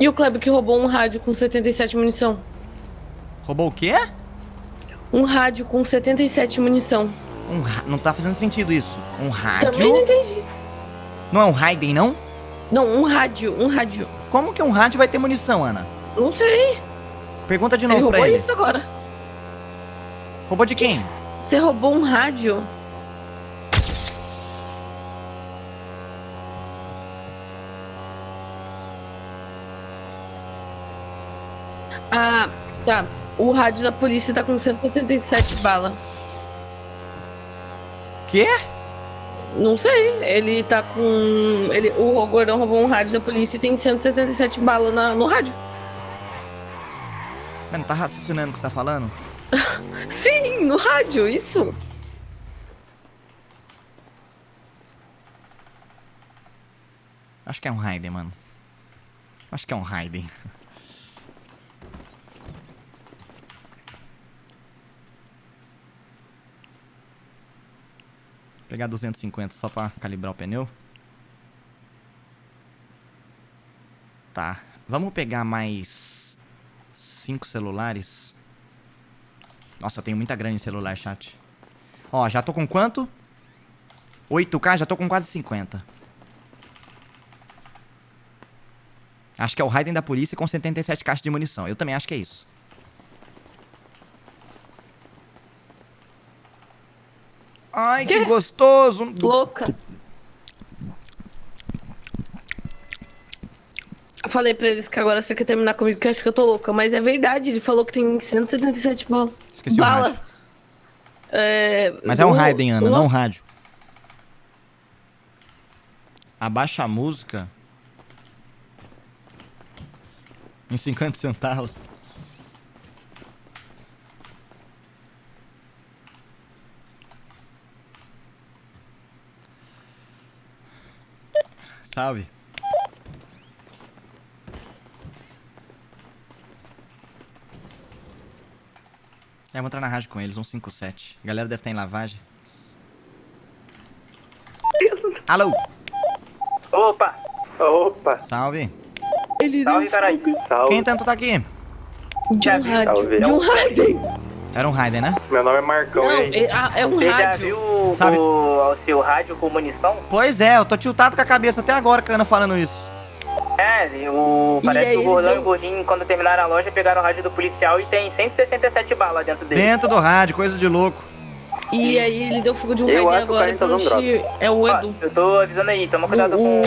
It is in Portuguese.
E o Kleber que roubou um rádio com 77 munição. Roubou o quê? Um rádio com 77 munição. Um ra... Não tá fazendo sentido isso. Um rádio? Também não entendi. Não é um Raiden, não? Não, um rádio, um rádio. Como que um rádio vai ter munição, Ana? Não sei. Pergunta de Ele novo pra roubou ele. isso agora. Roubou de quem? Você roubou um rádio? Ah, tá. O rádio da polícia tá com 177 balas. Quê? Não sei. Ele tá com. Ele, o Gordão roubou um rádio da polícia e tem 177 balas na- no rádio. Mas não tá raciocinando o que você tá falando? Sim, no rádio, isso. Acho que é um Raiden, mano. Acho que é um Raiden. Pegar 250 só pra calibrar o pneu. Tá. Vamos pegar mais cinco celulares. Nossa, eu tenho muita grana em celular, chat. Ó, já tô com quanto? 8k, já tô com quase 50. Acho que é o Raiden da polícia com 77 caixas de munição. Eu também acho que é isso. Ai, que Quê? gostoso. Louca. Eu falei pra eles que agora você quer terminar comigo, que acho que eu tô louca. Mas é verdade, ele falou que tem 177 bala. Esqueci o rádio. É, Mas é um Raiden, Ana, não um rádio. Abaixa a música. Em 50 centavos. Salve. É, vou entrar na rádio com eles, 157. A galera deve estar em lavagem. Alô, Opa! Opa! salve. Ele Salve, caralho! Salve! Quem tanto tá aqui? De um rádio. Salve. Era um Raiden, né? Meu nome é Marcão, Não, aí? é, ah, é um Você já rádio. viu o, Sabe- o seu rádio com munição? Pois é, eu tô tiltado com a cabeça até agora, Cana, falando isso. É, o, E parece aí que o Gordão e o Gordinho, quando terminaram a loja, pegaram o rádio do policial e tem 167 balas dentro dele. Dentro do rádio, coisa de louco. E aí ele deu fogo de um Eu Raiden acho que o agora. cara tá usando é o Ó, Edu. eu tô avisando aí, toma cuidado O- com